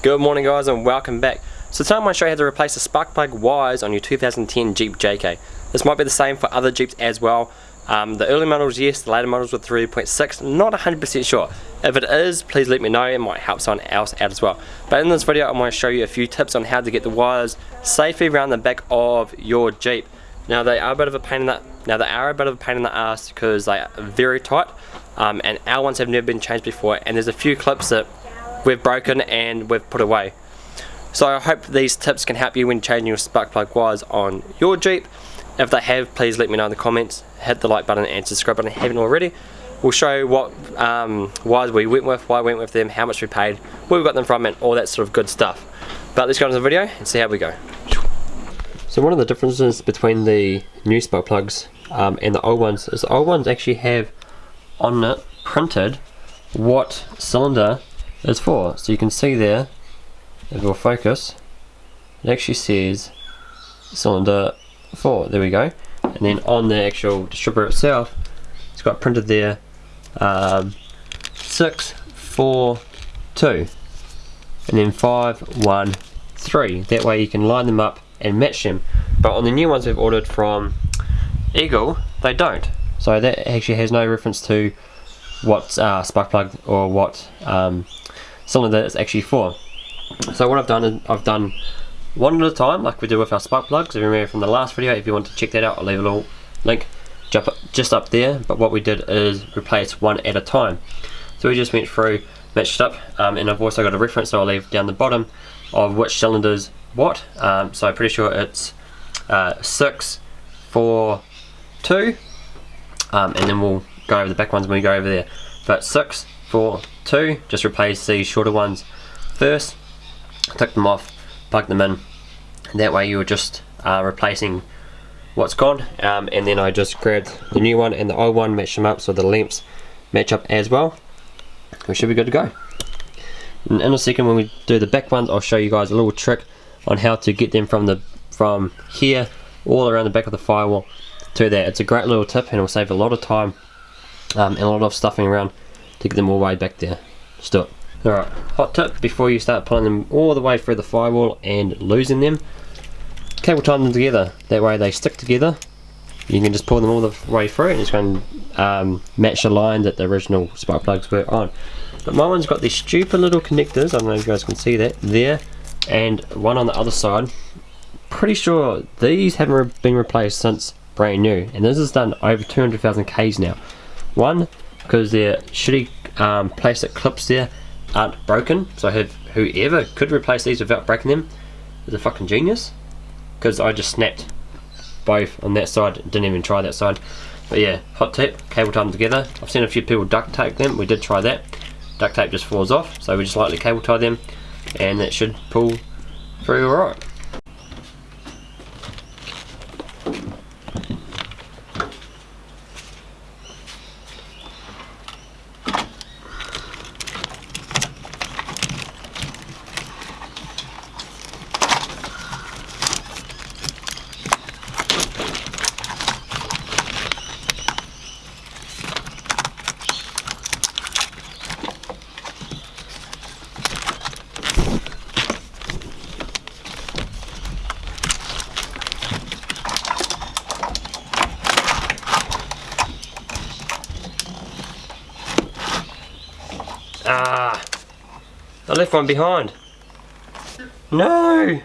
Good morning guys and welcome back. So today I'm going to show you how to replace the spark plug wires on your 2010 Jeep JK. This might be the same for other Jeeps as well. Um, the early models yes, the later models with 3.6, not 100% sure. If it is, please let me know, it might help someone else out as well. But in this video I'm going to show you a few tips on how to get the wires safely around the back of your Jeep. Now they are a bit of a pain in the now they are a bit of a pain in the ass because they are very tight um, and our ones have never been changed before and there's a few clips that we've broken and we've put away. So I hope these tips can help you when changing your spark plug wires on your Jeep. If they have, please let me know in the comments. Hit the like button and subscribe button if you haven't already. We'll show you what um, wires we went with, why we went with them, how much we paid, where we got them from and all that sort of good stuff. But let's go into the video and see how we go. So one of the differences between the new spark plugs um, and the old ones is the old ones actually have on it printed what cylinder is for. So you can see there, if we'll focus, it actually says cylinder 4, there we go. And then on the actual distributor itself, it's got printed there um, 6, 4, 2, and then 5, 1, 3. That way you can line them up and match them. But on the new ones we've ordered from Eagle, they don't. So that actually has no reference to what uh, spark plug or what um, cylinder it's actually for. So what I've done is I've done one at a time like we do with our spark plugs. If you remember from the last video, if you want to check that out, I'll leave a little link just up there. But what we did is replace one at a time. So we just went through, matched up, um, and I've also got a reference so I'll leave down the bottom of which cylinders what. Um, so I'm pretty sure it's uh, 6, 4, 2, um, and then we'll go over the back ones when we go over there. But 6, 4, 2, just replace these shorter ones first, take them off, plug them in, that way you're just uh, replacing what's gone, um, and then I just grabbed the new one and the old one, match them up so the lamps match up as well. We should be good to go. And in a second when we do the back ones, I'll show you guys a little trick on how to get them from the from here all around the back of the firewall to there. It's a great little tip and it'll save a lot of time um, and a lot of stuffing around to get them all the way back there. It. Alright, hot tip before you start pulling them all the way through the firewall and losing them, cable tie them together. That way they stick together. You can just pull them all the way through and it's going to um, match the line that the original spark plugs were on. But my one's got these stupid little connectors, I don't know if you guys can see that, there, and one on the other side. Pretty sure these haven't been replaced since brand new, and this is done over 200,000 Ks now. One, because their shitty um, plastic clips there aren't broken, so have whoever could replace these without breaking them is a fucking genius. Because I just snapped both on that side, didn't even try that side. But yeah, hot tip, cable tie them together. I've seen a few people duct tape them, we did try that. Duct tape just falls off, so we just lightly cable tie them and it should pull through alright. I left one behind. No,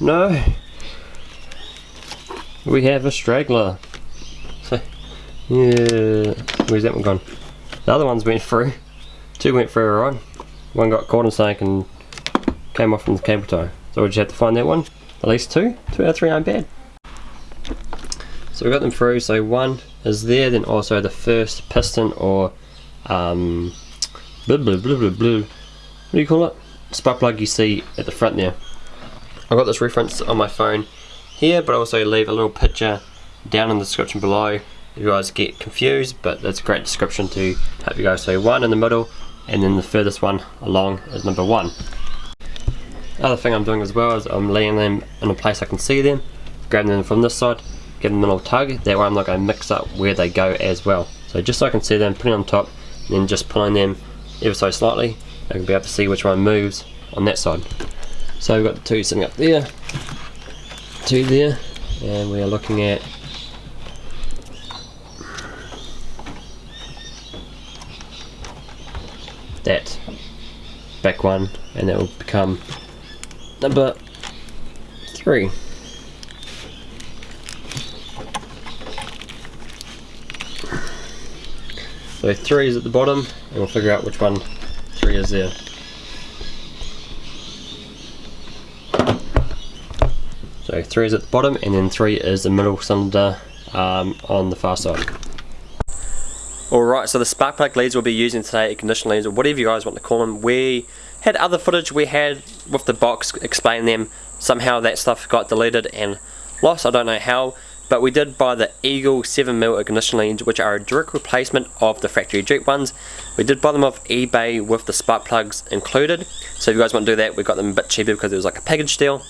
no. We have a straggler. So, yeah, where's that one gone? The other ones went through. Two went through alright. One got caught in snake and came off from the cable tie. So we just have to find that one. At least two. Two out of three aren't bad. So we got them through. So one is there, then also the first piston or um, blah, blah, blah, blah, blah. What do you call it? Spark plug you see at the front there. I've got this reference on my phone here, but I also leave a little picture down in the description below if you guys get confused, but that's a great description to help you guys. So one in the middle, and then the furthest one along is number one. Other thing I'm doing as well is I'm laying them in a place I can see them, grabbing them from this side, giving them a little tug, that way I'm not going to mix up where they go as well. So just so I can see them, putting on top, and then just pulling them ever so slightly I can be able to see which one moves on that side. So we've got two sitting up there, two there, and we are looking at that back one and that will become number three. So three is at the bottom and we'll figure out which one is there. So three is at the bottom and then three is the middle cylinder um, on the far side. Alright, so the spark plug leads we'll be using today, ignition leads, or whatever you guys want to call them, we had other footage we had with the box explaining them. Somehow that stuff got deleted and lost, I don't know how, but we did buy the Eagle 7mm ignition leads, which are a direct replacement of the factory Jeep ones. We did buy them off eBay with the spark plugs included, so if you guys want to do that, we got them a bit cheaper because it was like a package deal.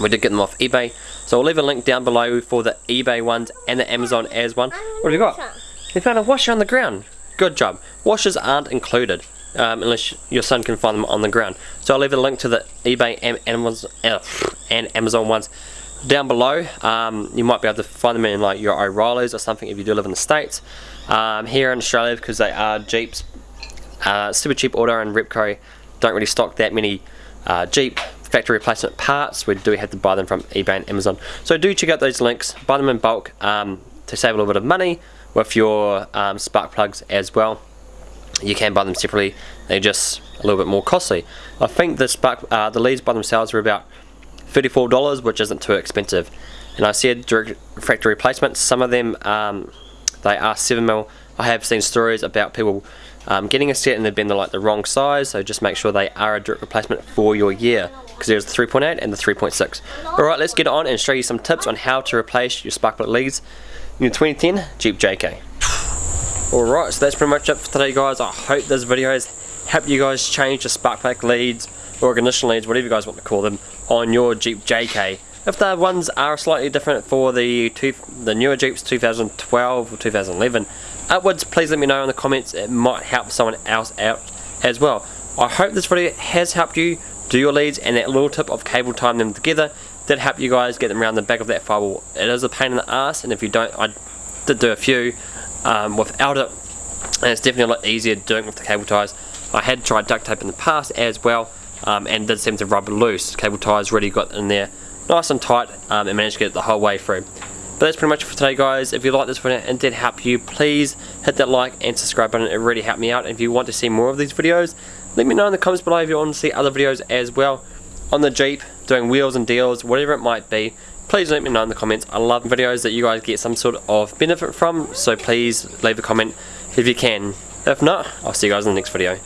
We did get them off eBay, so I'll leave a link down below for the eBay ones and the Amazon as one. What have you got? You found a washer on the ground. Good job. Washers aren't included um, unless your son can find them on the ground. So I'll leave a link to the eBay and Amazon, uh, and Amazon ones down below. Um, you might be able to find them in like your O'Reilly's or something if you do live in the States. Um, here in Australia, because they are Jeeps, uh, Super Cheap Auto and Repco don't really stock that many uh, Jeep factory replacement parts. We do have to buy them from eBay and Amazon. So do check out those links, buy them in bulk um, to save a little bit of money with your um, spark plugs as well. You can buy them separately, they're just a little bit more costly. I think the spark, uh, the leads by themselves are about $34, which isn't too expensive. And I said direct factory replacements, some of them um, they are 7mm. I have seen stories about people um, getting a set and they've been the, like the wrong size, so just make sure they are a direct replacement for your year because there's the 3.8 and the 3.6. Alright, let's get on and show you some tips on how to replace your spark plug leads in your 2010 Jeep JK. Alright, so that's pretty much it for today guys. I hope this video has helped you guys change the spark plug leads or ignition leads, whatever you guys want to call them, on your Jeep JK. If the ones are slightly different for the two, the newer Jeeps 2012 or 2011 upwards, please let me know in the comments. It might help someone else out as well. I hope this video has helped you do your leads and that little tip of cable tying them together did help you guys get them around the back of that firewall. It is a pain in the ass and if you don't, I did do a few um, without it and it's definitely a lot easier doing with the cable ties. I had tried duct tape in the past as well um, and did seem to rub loose. Cable ties really got in there nice and tight um, and managed to get it the whole way through. But that's pretty much it for today guys. If you like this video and did help you, please hit that like and subscribe button. It really helped me out. And If you want to see more of these videos, let me know in the comments below if you want to see other videos as well on the Jeep, doing wheels and deals, whatever it might be. Please let me know in the comments. I love videos that you guys get some sort of benefit from, so please leave a comment if you can. If not, I'll see you guys in the next video.